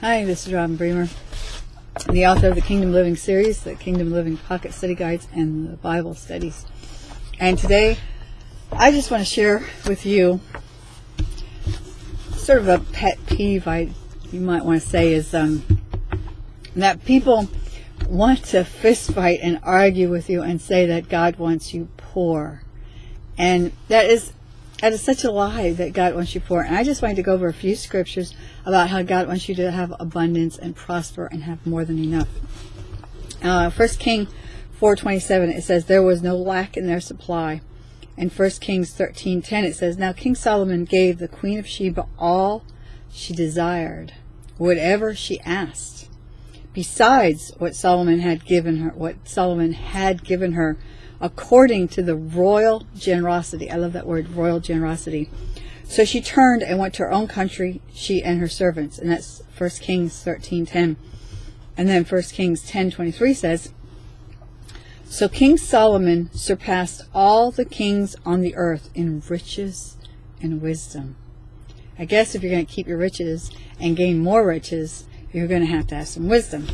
Hi, this is Robin Bremer, the author of the Kingdom Living series, the Kingdom Living Pocket Study Guides, and the Bible Studies. And today, I just want to share with you sort of a pet peeve, I you might want to say, is um, that people want to fist fight and argue with you and say that God wants you poor. And that is that is such a lie that God wants you poor. And I just wanted to go over a few scriptures about how God wants you to have abundance and prosper and have more than enough. Uh, 1 King 4.27, it says, There was no lack in their supply. In 1 Kings 13.10, it says, Now King Solomon gave the queen of Sheba all she desired, whatever she asked, besides what Solomon had given her, what Solomon had given her according to the royal generosity. I love that word, royal generosity. So she turned and went to her own country, she and her servants. And that's 1 Kings 13.10. And then 1 Kings 10.23 says, So King Solomon surpassed all the kings on the earth in riches and wisdom. I guess if you're going to keep your riches and gain more riches, you're going to have to have some wisdom.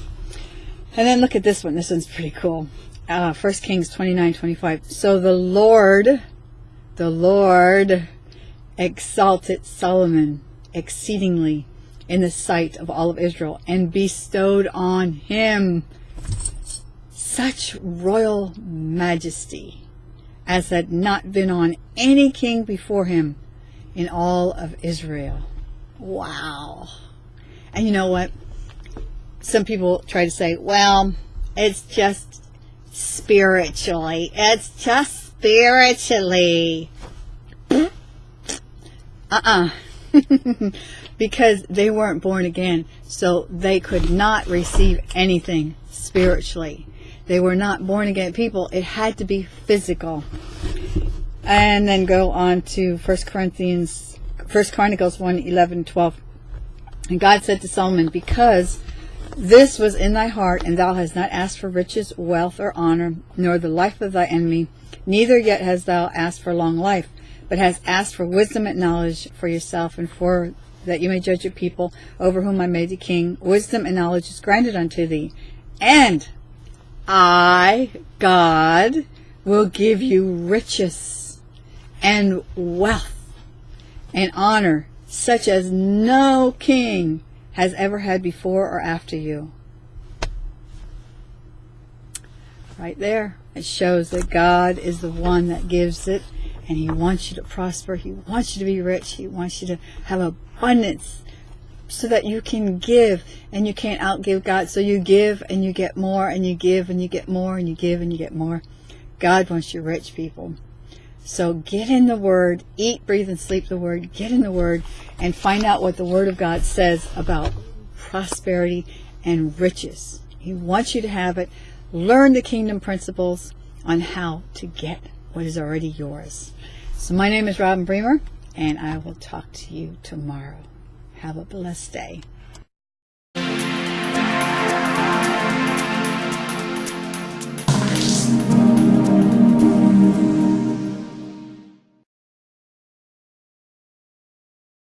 And then look at this one. This one's pretty cool uh, 1 Kings 29 25. So the Lord, the Lord exalted Solomon exceedingly in the sight of all of Israel and bestowed on him such royal majesty as had not been on any king before him in all of Israel. Wow. And you know what? Some people try to say, well, it's just spiritually. It's just spiritually. uh-uh. because they weren't born again, so they could not receive anything spiritually. They were not born again people. It had to be physical. And then go on to 1 Corinthians, 1 Chronicles 1, 11, 12. And God said to Solomon, because this was in thy heart, and thou hast not asked for riches, wealth, or honor, nor the life of thy enemy, neither yet hast thou asked for long life, but hast asked for wisdom and knowledge for yourself, and for that you may judge a people over whom I made thee king. Wisdom and knowledge is granted unto thee. And I, God, will give you riches and wealth and honor, such as no king has ever had before or after you. Right there, it shows that God is the one that gives it, and He wants you to prosper. He wants you to be rich. He wants you to have abundance so that you can give and you can't outgive God. So you give and you get more and you give and you get more and you give and you get more. God wants you rich people. So get in the Word, eat, breathe, and sleep the Word. Get in the Word and find out what the Word of God says about prosperity and riches. He wants you to have it. Learn the kingdom principles on how to get what is already yours. So my name is Robin Bremer, and I will talk to you tomorrow. Have a blessed day.